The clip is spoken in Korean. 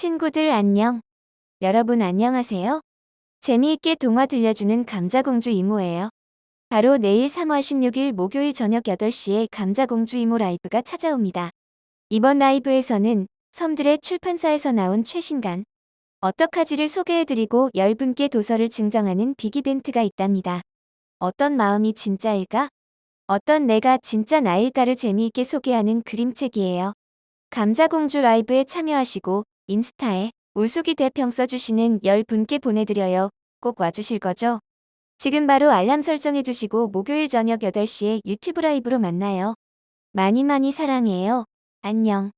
친구들 안녕. 여러분 안녕하세요. 재미있게 동화 들려주는 감자공주 이모예요. 바로 내일 3월 16일 목요일 저녁 8시에 감자공주 이모 라이브가 찾아옵니다. 이번 라이브에서는 섬들의 출판사에서 나온 최신간 어떡하지를 소개해드리고 10분께 도서를 증정하는 빅이벤트가 있답니다. 어떤 마음이 진짜일까? 어떤 내가 진짜 나일까를 재미있게 소개하는 그림책이에요. 감자공주 라이브에 참여하시고 인스타에 우수기 대평 써주시는 10분께 보내드려요. 꼭 와주실 거죠? 지금 바로 알람 설정해 두시고 목요일 저녁 8시에 유튜브 라이브로 만나요. 많이 많이 사랑해요. 안녕.